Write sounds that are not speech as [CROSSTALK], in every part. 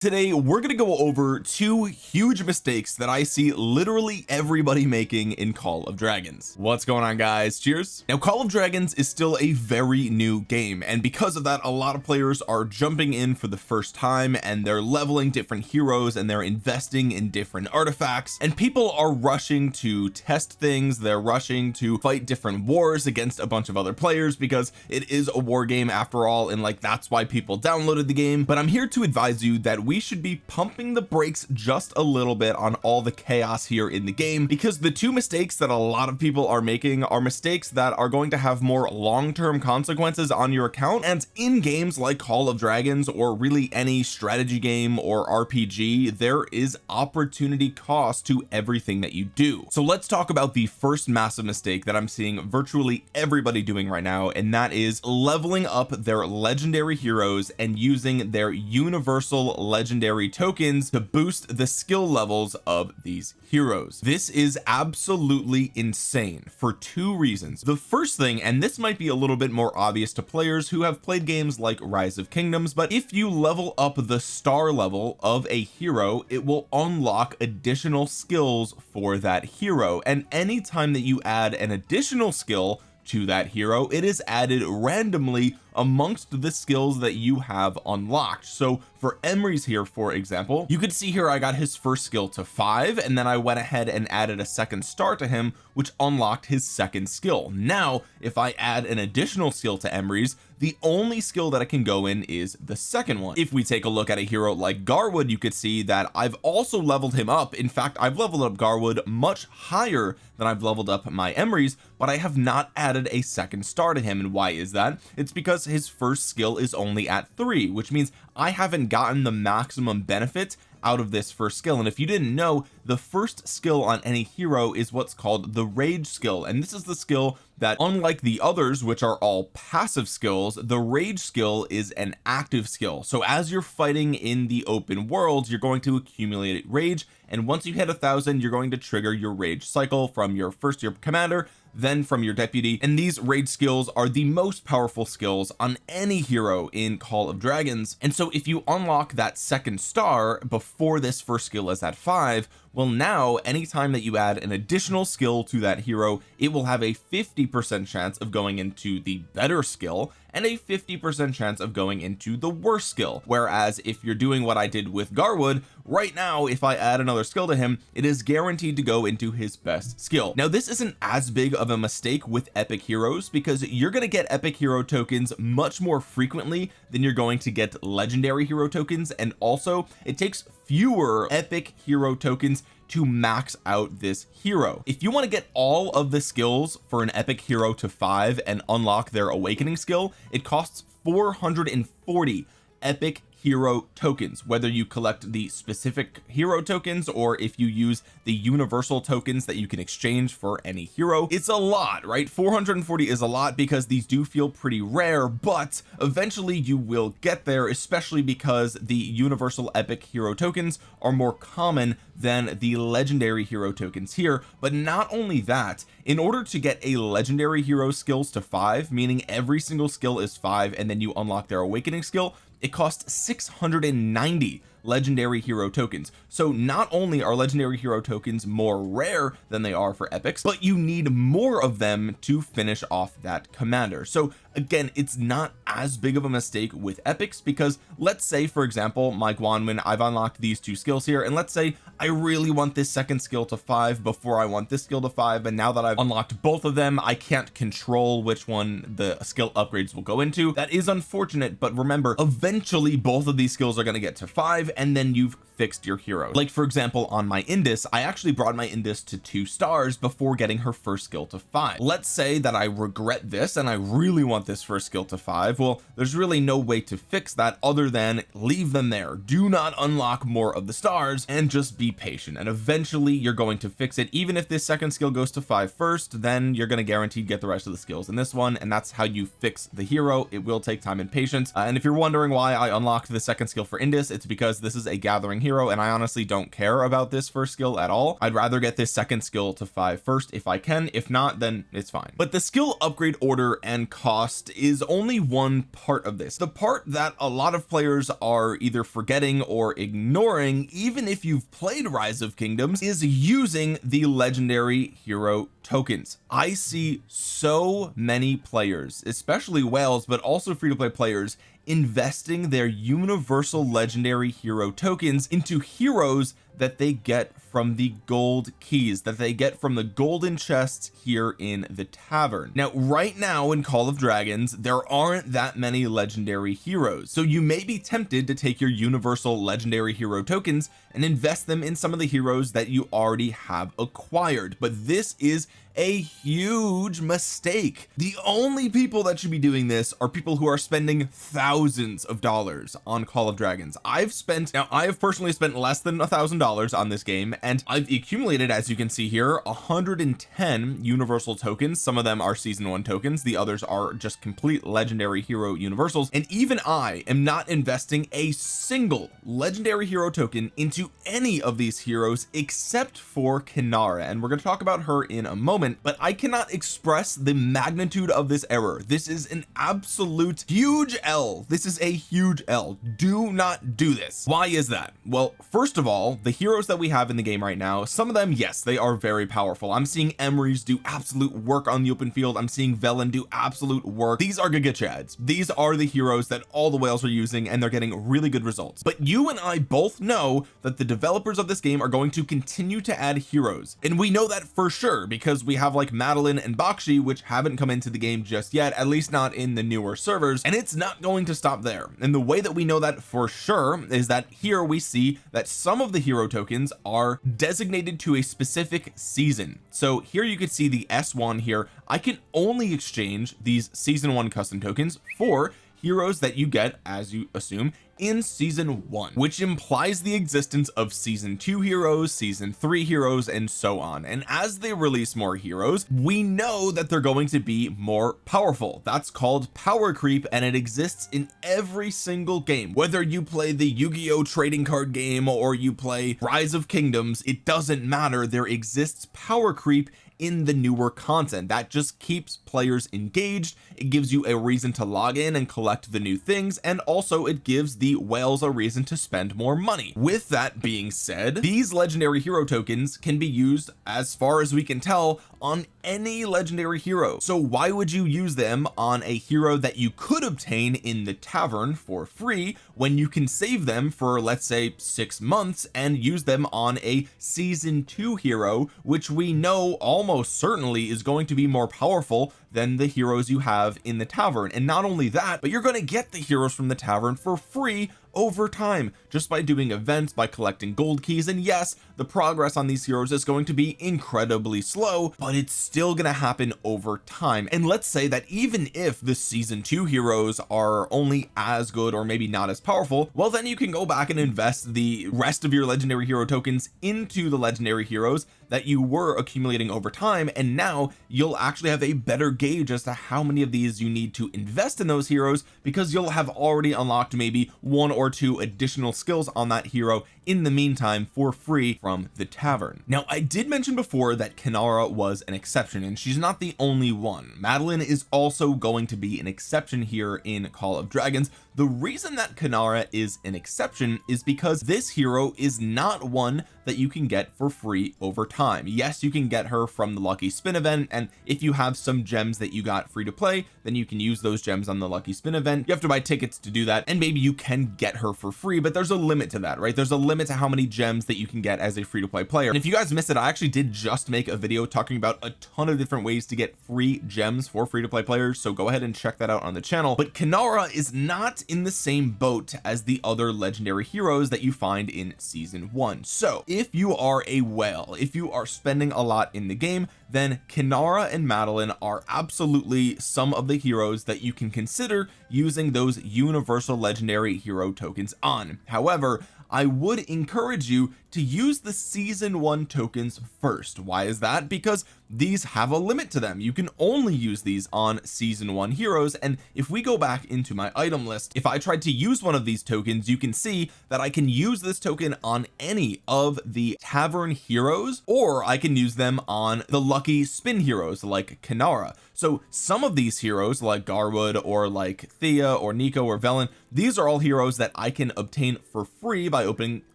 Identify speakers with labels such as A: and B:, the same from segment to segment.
A: today we're going to go over two huge mistakes that I see literally everybody making in Call of Dragons. What's going on guys? Cheers. Now Call of Dragons is still a very new game and because of that a lot of players are jumping in for the first time and they're leveling different heroes and they're investing in different artifacts and people are rushing to test things. They're rushing to fight different wars against a bunch of other players because it is a war game after all and like that's why people downloaded the game. But I'm here to advise you that we should be pumping the brakes just a little bit on all the chaos here in the game because the two mistakes that a lot of people are making are mistakes that are going to have more long-term consequences on your account and in games like Call of Dragons or really any strategy game or RPG there is opportunity cost to everything that you do. So let's talk about the first massive mistake that I'm seeing virtually everybody doing right now and that is leveling up their legendary heroes and using their universal legendary tokens to boost the skill levels of these heroes. This is absolutely insane for two reasons. The first thing and this might be a little bit more obvious to players who have played games like rise of kingdoms but if you level up the star level of a hero it will unlock additional skills for that hero. And anytime that you add an additional skill to that hero it is added randomly amongst the skills that you have unlocked. So for Emrys here for example you could see here I got his first skill to five and then I went ahead and added a second star to him which unlocked his second skill. Now if I add an additional skill to Emrys the only skill that I can go in is the second one. If we take a look at a hero like Garwood you could see that I've also leveled him up. In fact I've leveled up Garwood much higher than I've leveled up my Emrys but I have not added a second star to him. And why is that? It's because his first skill is only at three which means I haven't gotten the maximum benefit out of this first skill. And if you didn't know the first skill on any hero is what's called the rage skill. And this is the skill that unlike the others which are all passive skills the rage skill is an active skill. So as you're fighting in the open world you're going to accumulate rage. And once you hit a thousand you're going to trigger your rage cycle from your first year commander then from your deputy. And these rage skills are the most powerful skills on any hero in Call of Dragons. And so if you unlock that second star before this first skill is at five well now anytime that you add an additional skill to that hero it will have a 50 percent chance of going into the better skill and a 50 percent chance of going into the worst skill. Whereas if you're doing what I did with Garwood right now if I add another skill to him it is guaranteed to go into his best skill. Now this isn't as big of a mistake with epic heroes because you're going to get epic hero tokens much more frequently than you're going to get legendary hero tokens and also it takes fewer epic hero tokens to max out this hero. If you want to get all of the skills for an epic hero to five and unlock their awakening skill it costs 440 epic hero tokens whether you collect the specific hero tokens or if you use the universal tokens that you can exchange for any hero. It's a lot right? 440 is a lot because these do feel pretty rare but eventually you will get there especially because the universal epic hero tokens are more common than the legendary hero tokens here. But not only that in order to get a legendary hero skills to five meaning every single skill is five and then you unlock their awakening skill it cost 690 legendary hero tokens. So not only are legendary hero tokens more rare than they are for epics but you need more of them to finish off that commander. So again it's not as big of a mistake with epics because let's say for example my Guanuin I've unlocked these two skills here and let's say I really want this second skill to five before I want this skill to five and now that I've unlocked both of them I can't control which one the skill upgrades will go into. That is unfortunate but remember eventually both of these skills are going to get to five and then you've fixed your hero. Like for example on my Indis I actually brought my Indis to two stars before getting her first skill to five. Let's say that I regret this and I really want this first skill to five. Well there's really no way to fix that other than leave them there. Do not unlock more of the stars and just be patient. And eventually you're going to fix it. Even if this second skill goes to five first then you're going to guaranteed get the rest of the skills in this one and that's how you fix the hero. It will take time and patience. Uh, and if you're wondering why I unlocked the second skill for Indis it's because this is a gathering hero and I honestly don't care about this first skill at all. I'd rather get this second skill to five first if I can. If not then it's fine. But the skill upgrade order and cost is only one part of this. The part that a lot of players are either forgetting or ignoring even if you've played rise of kingdoms is using the legendary hero tokens. I see so many players especially whales but also free to play players investing their universal legendary hero tokens into heroes that they get from the gold keys that they get from the golden chests here in the tavern. Now right now in Call of Dragons there aren't that many legendary heroes. So you may be tempted to take your universal legendary hero tokens and invest them in some of the heroes that you already have acquired. But this is a huge mistake. The only people that should be doing this are people who are spending thousands of dollars on Call of Dragons. I've spent now I have personally spent less than a thousand dollars on this game and I've accumulated as you can see here 110 universal tokens. Some of them are season one tokens the others are just complete legendary hero universals and even I am not investing a single legendary hero token into any of these heroes except for Kinnara and we're going to talk about her in a moment but I cannot express the magnitude of this error. This is an absolute huge L. This is a huge L. Do not do this. Why is that? Well first of all the heroes that we have in the game right now some of them yes they are very powerful. I'm seeing Emrys do absolute work on the open field. I'm seeing Velyn do absolute work. These are Giga Chads. These are the heroes that all the whales are using and they're getting really good results. But you and I both know that the developers of this game are going to continue to add heroes. And we know that for sure because we have like Madeline and Bakshi which haven't come into the game just yet at least not in the newer servers and it's not going to stop there. And the way that we know that for sure is that here we see that some of the hero tokens are designated to a specific season. So here you can see the s1 here. I can only exchange these season one custom tokens for heroes that you get as you assume in season one which implies the existence of season two heroes season three heroes and so on. And as they release more heroes we know that they're going to be more powerful. That's called power creep and it exists in every single game. Whether you play the Yu-Gi-Oh! trading card game or you play rise of kingdoms it doesn't matter. There exists power creep in the newer content. That just keeps players engaged. It gives you a reason to log in and collect the new things and also it gives the whales a reason to spend more money. With that being said these legendary hero tokens can be used as far as we can tell on any legendary hero. So why would you use them on a hero that you could obtain in the tavern for free when you can save them for let's say six months and use them on a season two hero which we know almost certainly is going to be more powerful than the heroes you have in the tavern. And not only that but you're going to get the heroes from the tavern for free over time just by doing events by collecting gold keys. And yes the progress on these heroes is going to be incredibly slow but it's still going to happen over time. And let's say that even if the season two heroes are only as good or maybe not as powerful well then you can go back and invest the rest of your legendary hero tokens into the legendary heroes that you were accumulating over time and now you'll actually have a better gauge as to how many of these you need to invest in those heroes because you'll have already unlocked maybe one or two additional skills on that hero in the meantime for free from the tavern. Now I did mention before that Kinnara was an exception and she's not the only one. Madeline is also going to be an exception here in Call of Dragons. The reason that Kinnara is an exception is because this hero is not one that you can get for free over time. Yes you can get her from the lucky spin event and if you have some gems that you got free to play then you can use those gems on the lucky spin event. You have to buy tickets to do that and maybe you can get her for free but there's a limit to that right? There's a limit to how many gems that you can get as a free to play player. And if you guys missed it I actually did just make a video talking about a ton of different ways to get free gems for free to play players so go ahead and check that out on the channel. But Kinnara is not in the same boat as the other legendary heroes that you find in season one. So if you are a whale if you are spending a lot in the game then Kinnara and Madeline are absolutely some of the heroes that you can consider using those universal legendary hero tokens on. However I would encourage you to use the season one tokens first. Why is that? Because these have a limit to them. You can only use these on season one heroes and if we go back into my item list if I tried to use one of these tokens you can see that I can use this token on any of the tavern heroes or I can use them on the lucky spin heroes like Kinnara so some of these heroes like Garwood or like Thea or Nico or Velyn these are all heroes that I can obtain for free by opening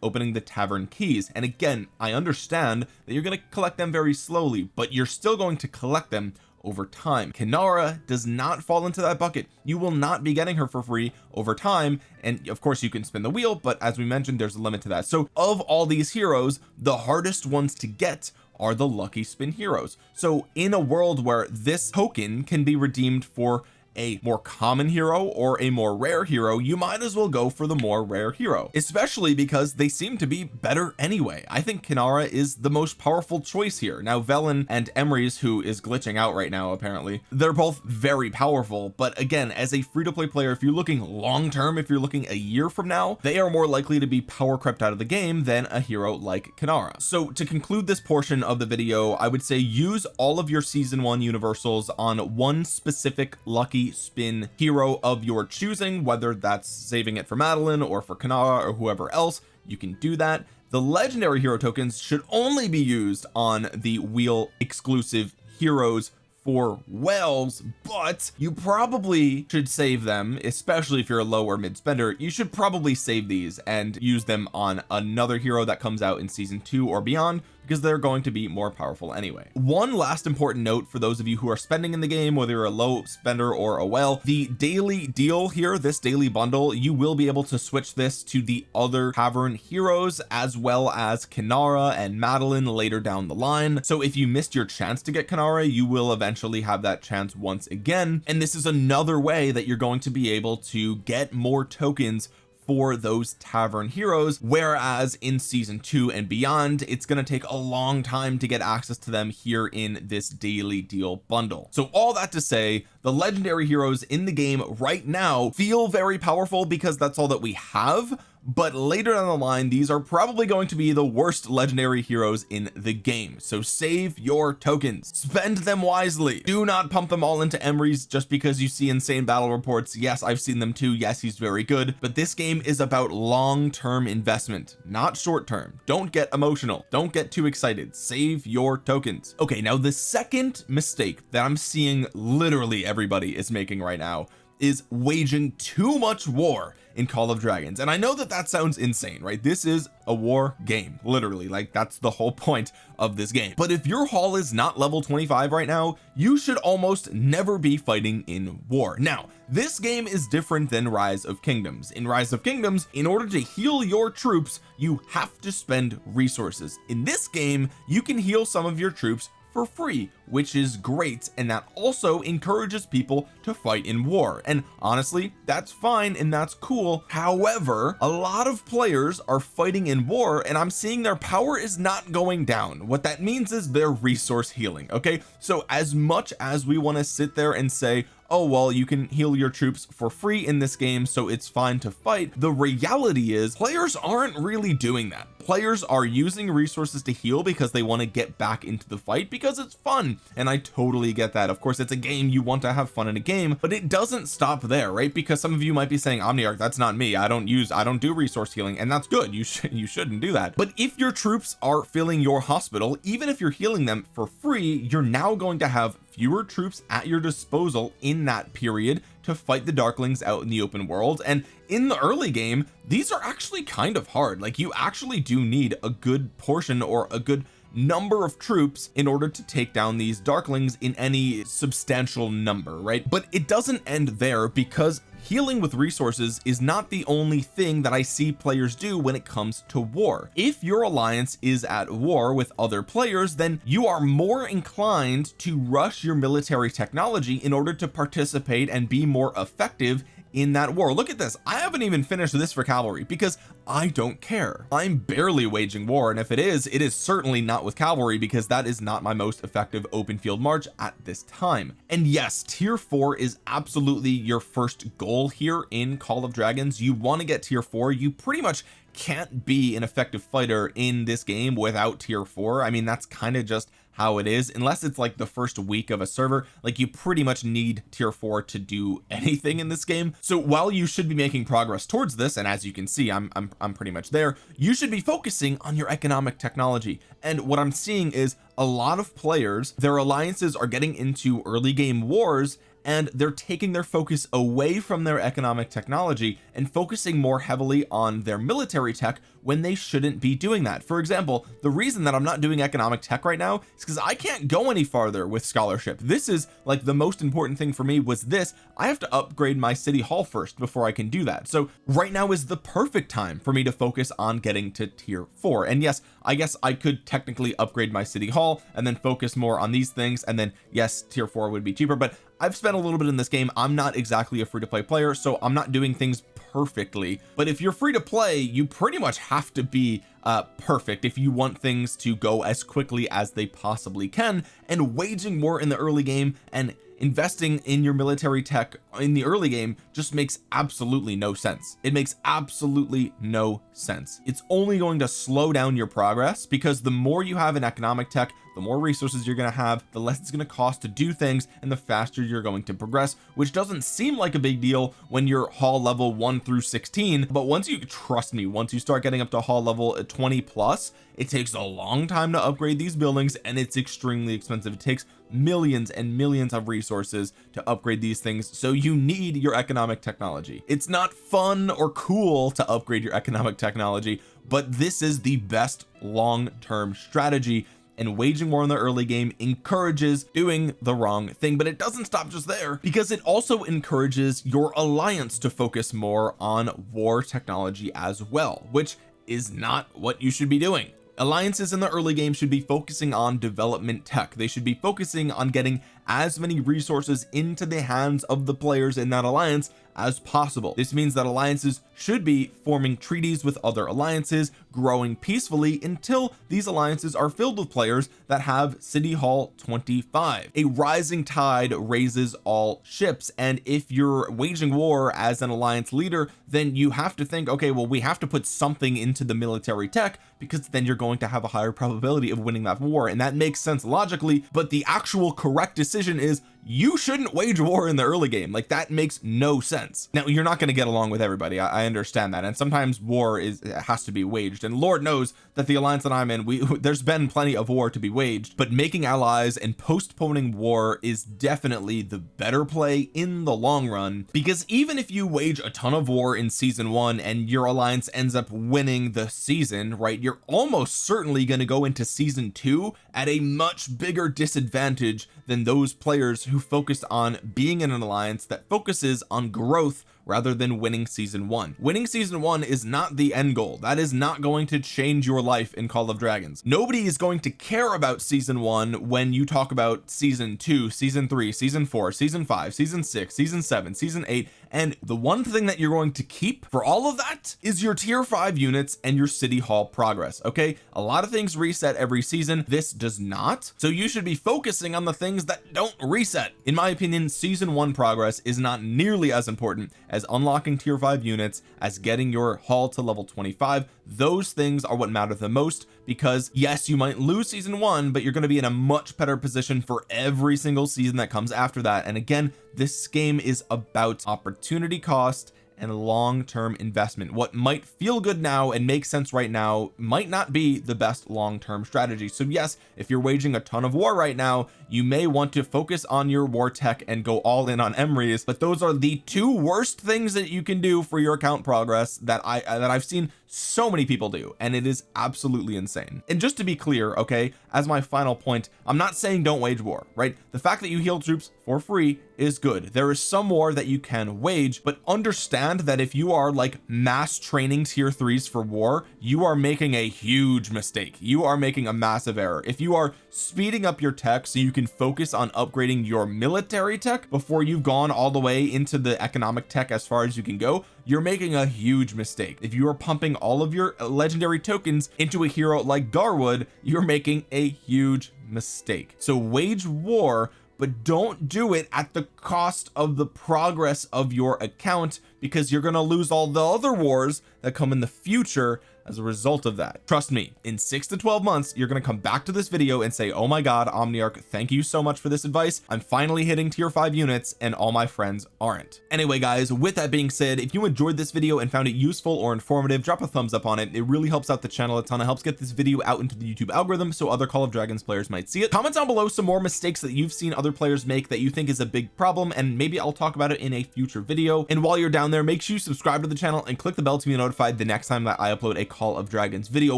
A: opening the tavern and again I understand that you're going to collect them very slowly but you're still going to collect them over time. Kinnara does not fall into that bucket. You will not be getting her for free over time. And of course you can spin the wheel but as we mentioned there's a limit to that. So of all these heroes the hardest ones to get are the lucky spin heroes. So in a world where this token can be redeemed for a more common hero or a more rare hero you might as well go for the more rare hero. Especially because they seem to be better anyway. I think Kinnara is the most powerful choice here. Now Velyn and Emrys who is glitching out right now apparently they're both very powerful. But again as a free-to-play player if you're looking long term if you're looking a year from now they are more likely to be power crept out of the game than a hero like Kinnara. So to conclude this portion of the video I would say use all of your season one universals on one specific lucky spin hero of your choosing whether that's saving it for Madeline or for Kinnara or whoever else you can do that. The legendary hero tokens should only be used on the wheel exclusive heroes for whales but you probably should save them especially if you're a low or mid spender. You should probably save these and use them on another hero that comes out in season two or beyond because they're going to be more powerful anyway. One last important note for those of you who are spending in the game whether you're a low spender or a well the daily deal here this daily bundle you will be able to switch this to the other tavern heroes as well as Kinnara and Madeline later down the line. So if you missed your chance to get Kinnara you will eventually have that chance once again. And this is another way that you're going to be able to get more tokens for those tavern heroes whereas in season two and beyond it's going to take a long time to get access to them here in this daily deal bundle. So all that to say the legendary heroes in the game right now feel very powerful because that's all that we have but later down the line these are probably going to be the worst legendary heroes in the game. So save your tokens. Spend them wisely. Do not pump them all into Emrys just because you see insane battle reports. Yes I've seen them too. Yes he's very good. But this game is about long-term investment not short-term. Don't get emotional. Don't get too excited. Save your tokens. Okay now the second mistake that I'm seeing literally everybody is making right now is waging too much war in Call of Dragons. And I know that that sounds insane right? This is a war game literally. Like that's the whole point of this game. But if your hall is not level 25 right now you should almost never be fighting in war. Now this game is different than rise of kingdoms. In rise of kingdoms in order to heal your troops you have to spend resources. In this game you can heal some of your troops for free which is great and that also encourages people to fight in war. And honestly that's fine and that's cool. However a lot of players are fighting in war and I'm seeing their power is not going down. What that means is their resource healing okay? So as much as we want to sit there and say oh well you can heal your troops for free in this game so it's fine to fight the reality is players aren't really doing that players are using resources to heal because they want to get back into the fight because it's fun and I totally get that. Of course it's a game you want to have fun in a game but it doesn't stop there right? Because some of you might be saying Omniarch that's not me. I don't use I don't do resource healing and that's good. You should you shouldn't do that. But if your troops are filling your hospital even if you're healing them for free you're now going to have fewer troops at your disposal in that period to fight the darklings out in the open world and in the early game these are actually kind of hard. Like you actually do need a good portion or a good number of troops in order to take down these darklings in any substantial number right? But it doesn't end there because healing with resources is not the only thing that I see players do when it comes to war. If your alliance is at war with other players then you are more inclined to rush your military technology in order to participate and be more effective in that war. Look at this. I haven't even finished this for cavalry because I don't care. I'm barely waging war and if it is it is certainly not with cavalry because that is not my most effective open field march at this time. And yes tier 4 is absolutely your first goal here in Call of Dragons. You want to get tier 4 you pretty much can't be an effective fighter in this game without tier 4 I mean that's kind of just how it is. Unless it's like the first week of a server like you pretty much need tier 4 to do [LAUGHS] anything in this game. So while you should be making progress towards this and as you can see I'm, I'm, I'm pretty much there you should be focusing on your economic technology. And what I'm seeing is a lot of players their alliances are getting into early game wars and they're taking their focus away from their economic technology and focusing more heavily on their military tech when they shouldn't be doing that. For example the reason that I'm not doing economic tech right now is because I can't go any farther with scholarship. This is like the most important thing for me was this. I have to upgrade my city hall first before I can do that. So right now is the perfect time for me to focus on getting to tier four. And yes I guess I could technically upgrade my city hall and then focus more on these things and then yes tier four would be cheaper but I've spent a little bit in this game. I'm not exactly a free-to-play player so I'm not doing things perfectly. But if you're free to play you pretty much have to be uh perfect if you want things to go as quickly as they possibly can. And waging war in the early game and investing in your military tech in the early game just makes absolutely no sense. It makes absolutely no sense. It's only going to slow down your progress because the more you have in economic tech the more resources you're going to have the less it's going to cost to do things and the faster you're going to progress which doesn't seem like a big deal when you're hall level 1 through 16 but once you trust me once you start getting up to hall level uh, 20 plus it takes a long time to upgrade these buildings and it's extremely expensive. It takes millions and millions of resources to upgrade these things so you need your economic technology. It's not fun or cool to upgrade your economic technology but this is the best long-term strategy and waging war in the early game encourages doing the wrong thing. But it doesn't stop just there because it also encourages your alliance to focus more on war technology as well which is not what you should be doing. Alliances in the early game should be focusing on development tech. They should be focusing on getting as many resources into the hands of the players in that alliance as possible. This means that alliances should be forming treaties with other alliances growing peacefully until these alliances are filled with players that have city hall 25 a rising tide raises all ships and if you're waging war as an alliance leader then you have to think okay well we have to put something into the military tech because then you're going to have a higher probability of winning that war and that makes sense logically but the actual correct decision is you shouldn't wage war in the early game. Like that makes no sense. Now you're not going to get along with everybody. I, I, understand that. And sometimes war is has to be waged. And Lord knows that the alliance that I'm in we [LAUGHS] there's been plenty of war to be waged but making allies and postponing war is definitely the better play in the long run. Because even if you wage a ton of war in season one and your alliance ends up winning the season right you're almost certainly going to go into season two at a much bigger disadvantage than those players focused on being in an alliance that focuses on growth rather than winning season one. Winning season one is not the end goal. That is not going to change your life in Call of Dragons. Nobody is going to care about season one when you talk about season two season three season four season five season six season seven season eight. And the one thing that you're going to keep for all of that is your tier five units and your city hall progress okay? A lot of things reset every season. This does not. So you should be focusing on the things that don't reset. In my opinion season one progress is not nearly as important as unlocking tier 5 units as getting your hall to level 25 those things are what matter the most because yes you might lose season one but you're going to be in a much better position for every single season that comes after that. And again this game is about opportunity cost and long-term investment. What might feel good now and make sense right now might not be the best long-term strategy. So yes if you're waging a ton of war right now you may want to focus on your war tech and go all in on Emrys but those are the two worst things that you can do for your account progress that I that I've seen so many people do and it is absolutely insane. And just to be clear okay as my final point I'm not saying don't wage war right? The fact that you heal troops for free is good. There is some war that you can wage but understand that if you are like mass training tier threes for war you are making a huge mistake. You are making a massive error. If you are speeding up your tech so you can focus on upgrading your military tech before you've gone all the way into the economic tech as far as you can go you're making a huge mistake. If you are pumping all of your legendary tokens into a hero like Garwood you're making a huge mistake. So wage war but don't do it at the cost of the progress of your account because you're going to lose all the other wars that come in the future as a result of that. Trust me in six to 12 months you're going to come back to this video and say oh my god Omniarch thank you so much for this advice. I'm finally hitting tier 5 units and all my friends aren't. Anyway guys with that being said if you enjoyed this video and found it useful or informative drop a thumbs up on it. It really helps out the channel a ton. It helps get this video out into the YouTube algorithm so other Call of Dragons players might see it. Comment down below some more mistakes that you've seen other players make that you think is a big problem and maybe I'll talk about it in a future video. And while you're down there make sure you subscribe to the channel and click the bell to be notified the next time that I upload a Call of Dragons video.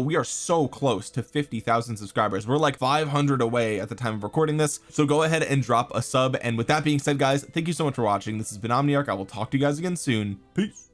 A: We are so close to 50,000 subscribers. We're like 500 away at the time of recording this. So go ahead and drop a sub. And with that being said guys thank you so much for watching. This has been Omniarch. I will talk to you guys again soon. Peace